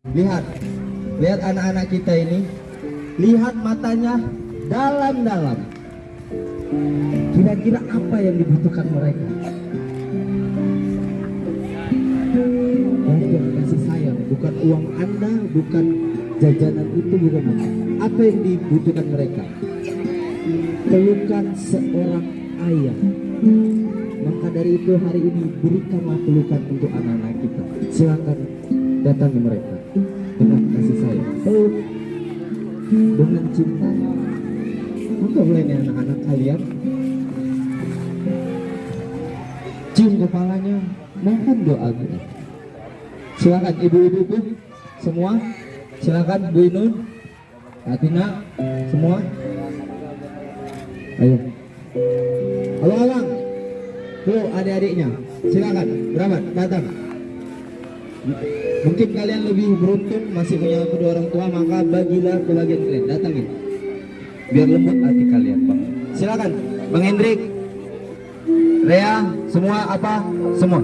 Lihat, lihat anak-anak kita ini. Lihat matanya dalam-dalam. Kira-kira apa yang dibutuhkan mereka? Belajar kasih sayang, bukan uang Anda, bukan jajanan itu, bukan apa yang dibutuhkan mereka. Pelukan seorang ayah. Maka dari itu hari ini berikanlah pelukan untuk anak-anak kita. Silakan datangi mereka dengan cinta. Boleh nih anak-anak kalian cium kepalanya, mohon doa. Silakan ibu-ibu semua, silakan Bu Inun, Atina, semua. Ayo. Alang. Tuh adik-adiknya. Silakan. Berapa? Datang. Mungkin kalian lebih beruntung masih punya kedua orang tua maka bagilah kebahagiaan kalian. Datangin. Biar lembut hati kalian, Bang. Silakan. Bang Hendrik. Rea, semua apa? Semua.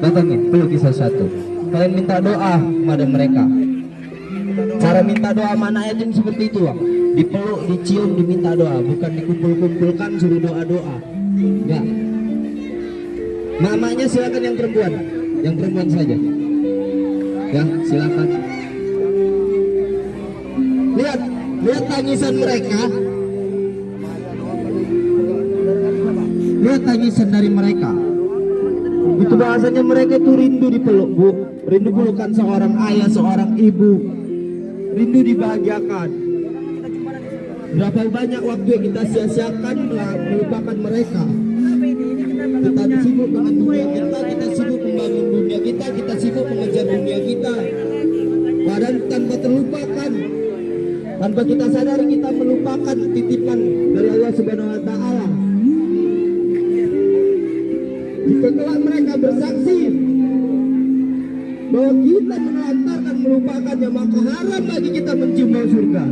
Datangin, peluk satu-satu. Kalian minta doa kepada mereka. Cara minta doa mana yatim seperti itu, Bang. Dipeluk, dicium, diminta doa, bukan dikumpul-kumpulkan suruh doa-doa. Enggak. Namanya silakan yang perempuan, yang perempuan saja. Ya, silakan. Lihat, lihat tangisan mereka. Lihat tangisan dari mereka. Itu bahasanya mereka itu rindu dipeluk, Bu. Rindu pelukan seorang ayah, seorang ibu. Rindu dibahagiakan. Berapa banyak waktu yang kita sia-siakan melupakan mereka. Kita sibuk dengan dunia kita, membangun dunia kita, kita sibuk mengejar dunia kita. Padahal tanpa terlupakan, tanpa kita sadari kita melupakan titipan dari Allah Subhanahu Wa Taala. Jika kelak mereka bersaksi bahwa kita menelantarkan melupakannya, maka haram bagi kita mencium surga.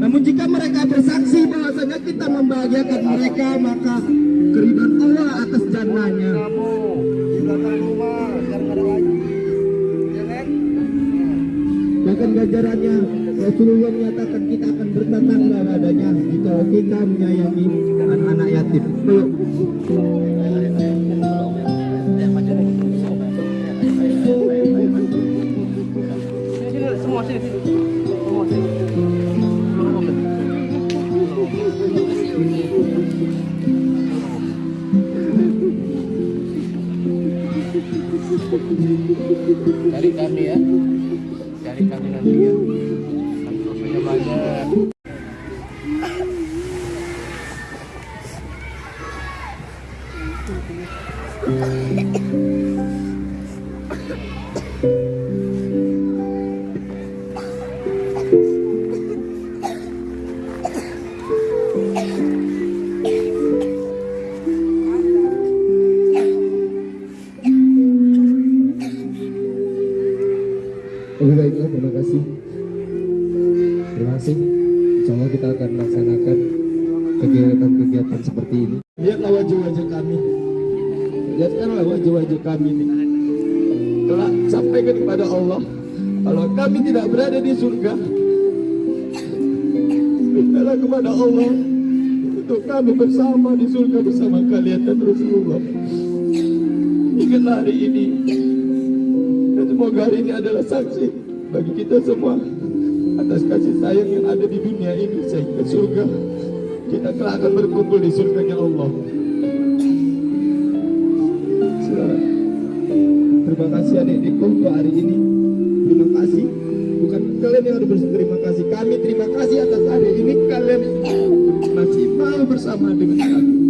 Namun jika mereka bersaksi bahwasanya kita membahagiakan mereka, maka keridhaan Allah atas jannahnya. Bahkan ganjarannya Rasulullah menyatakan kita akan bertetangga padanya jika kita menyayangi anak-anak yatim. Peluk. Semua sini. Cari kami ya. Cari kami nanti ya. Kami dosennya banyak. Oke baiklah, terima kasih. Terima kasih. Insya Allah kita akan melaksanakan kegiatan-kegiatan seperti ini. Lihatlah wajah-wajah kami. Lihatkanlah wajah-wajah kami ini. Kelak sampaikan kepada Allah. Kalau kami tidak berada di surga, mintalah kepada Allah untuk kami bersama di surga bersama kalian dan Rasulullah. Ingatlah hari ini semoga hari ini adalah saksi bagi kita semua atas kasih sayang yang ada di dunia ini sehingga surga kita kelak akan berkumpul di surganya Allah. Saudara, Terima kasih adik-adikku untuk hari ini. Terima kasih. Bukan kalian yang harus berterima kasih. Kami terima kasih atas hari ini kalian masih mau bersama dengan kami.